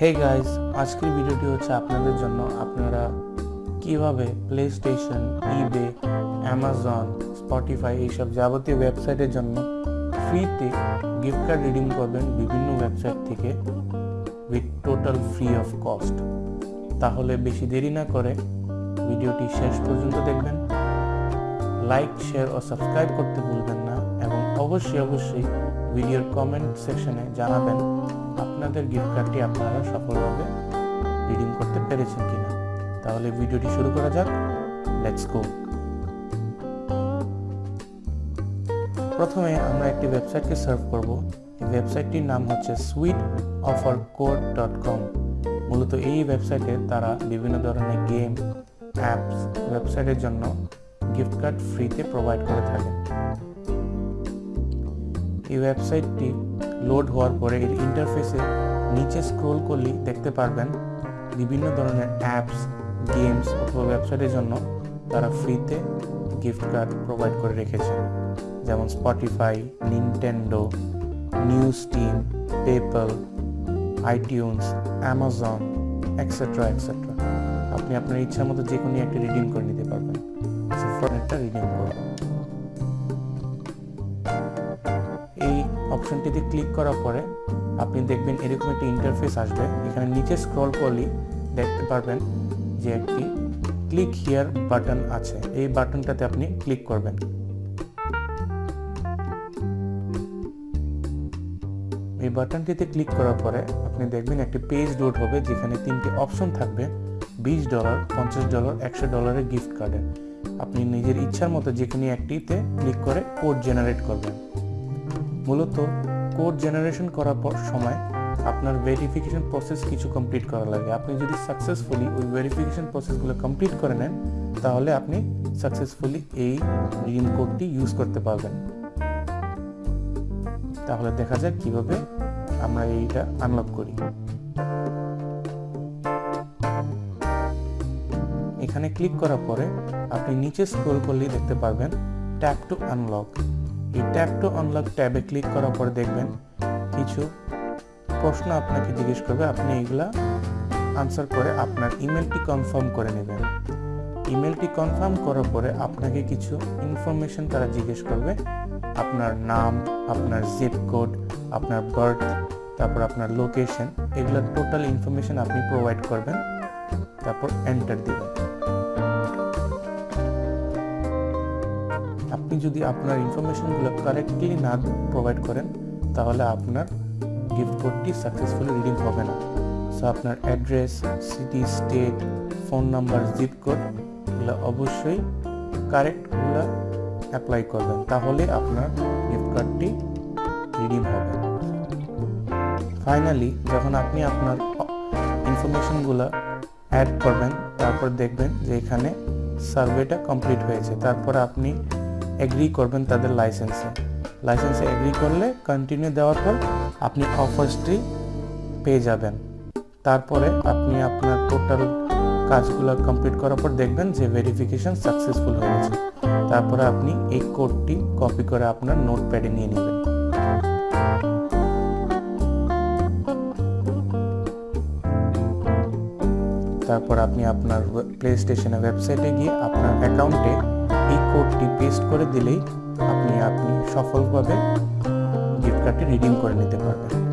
Hey guys আজকের ভিডিওটি হচ্ছে আপনাদের জন্য। আপনারা কীভাবে PlayStation eBay Amazon Spotify এইসব যাবতীয় ওয়েবসাইটের জন্য ফ্রিতে গিফট কার্ড রিডিম করবেন বিভিন্ন ওয়েবসাইট থেকে with total free of cost তাহলে বেশি দেরি না করে ভিডিওটি শেষ পর্যন্ত দেখবেন। লাইক শেয়ার ও সাবস্ক্রাইব করতে ভুলবেন না এবং অবশ্যই অবশ্যই ভিডিওর কমেন্ট সেকশনে জানাবেন। আপনাদের গিফট কার্ডটি আপনারা সফলভাবে রিডিম করতে পেরেছেন কিনা? তাহলে ভিডিওটি শুরু করা যাক। লেটস গো প্রথমে আমরা একটি ওয়েবসাইটকে সার্ভ করব। এই ওয়েবসাইটটির নাম হচ্ছে sweet offer code dot com মূলত এই ওয়েবসাইটে তারা বিভিন্ন ধরনের গেম অ্যাপস ওয়েবসাইটের জন্য গিফট কার্ড ফ্রিতে প্রোভাইড করে থাকে। এই ওয়েবসাইটটি লোড হওয়ার পরে এর ইন্টারফেসে নিচে স্ক্রোল করলেই দেখতে পারবেন বিভিন্ন ধরনের অ্যাপস গেমস অথবা ওয়েবসাইটের জন্য তারা ফ্রিতে গিফট কার্ড প্রোভাইড করে রেখেছে যেমন Spotify Nintendo news team PayPal iTunes Amazon etcetera etcetera আপনি আপনার ইচ্ছা মতো যে কোনো একটা রিডিম করে নিতে পারবেন। একটা রিডিম করব অপশনটিতে ক্লিক করার পরে আপনি দেখবেন এরকম একটা ইন্টারফেস আসবে। এখানে নিচে স্ক্রল করলেই দেখতে পারবেন যে একটি ক্লিক হিয়ার বাটন আছে। এই বাটনটাতে আপনি ক্লিক করবেন। এই বাটনটিতে ক্লিক করার পরে আপনি দেখবেন একটি পেজ লোড হবে, যেখানে তিনটি অপশন থাকবে। বিশ ডলার পঞ্চাশ ডলার একশো ডলারের গিফট কার্ডের আপনি নিজের ইচ্ছার মতো যে কোনো একটিতে ক্লিক করে কোড জেনারেট করবেন। মূলত কোড জেনারেশন করার পর সময় আপনার ভেরিফিকেশন প্রসেস কিছু কমপ্লিট করা লাগে। আপনি যদি সাকসেসফুলি ওই ভেরিফিকেশন প্রসেসগুলো কমপ্লিট করে নেন, তাহলে আপনি সাকসেসফুলি এই রিম কোডটি ইউজ করতে পারবেন। তাহলে দেখা যাক কীভাবে আমরা এইটা আনলক করি। এখানে ক্লিক করার পরে আপনি নিচে স্ক্রল করলেই দেখতে পারবেন ট্যাপ টু আনলক এই ট্যাপ টু আনলক ট্যাবে ক্লিক করার পর দেখবেন কিছু প্রশ্ন আপনাকে জিজ্ঞেস করবে। আপনি এগুলা আনসার করে আপনার ইমেলটি কনফার্ম করে নেবেন। ইমেলটি কনফার্ম করার পরে আপনাকে কিছু ইনফরমেশন তারা জিজ্ঞেস করবে। আপনার নাম, আপনার জিপ কোড আপনার বার্থ তারপর আপনার লোকেশন এগুলো টোটাল ইনফরমেশন আপনি প্রোভাইড করবেন। তারপর এন্টার দিবেন। আপনি যদি আপনার ইনফরমেশনগুলো কারেক্টলি না প্রোভাইড করেন, তাহলে আপনার গিফট কোডটি সাকসেসফুলি রিডিং হবে না। সো আপনার address city state phone number zip code এগুলো অবশ্যই কারেক্টগুলো অ্যাপ্লাই করবেন। তাহলে আপনার গিফট কার্ডটি রিডিম হবে। ফাইনালি যখন আপনি আপনার ইনফরমেশনগুলো অ্যাড করবেন, তারপর দেখবেন যে এখানে সার্ভেটা কমপ্লিট হয়েছে। তারপর আপনি এগ্রি করবেন তাদের লাইসেন্সে লাইসেন্সে এগ্রি করলে কন্টিনিউ দেওয়ার পর আপনি অফার্সটি পেয়ে যাবেন। তারপরে আপনি আপনার টোটাল কাজগুলো কমপ্লিট করার পর দেখবেন যে ভেরিফিকেশন সাকসেসফুল হয়ে গেছে। তারপরে আপনি এই কোডটি কপি করে আপনার নোট প্যাডে নিয়ে নেবেন। তারপর আপনি আপনার প্লে স্টেশনের ওয়েবসাইটে গিয়ে আপনার অ্যাকাউন্টে এই কোডটি পেস্ট করে দিলেই আপনি আপনি সফলভাবে গিফট কার্ডটি রিডিম করে নিতে পারবেন।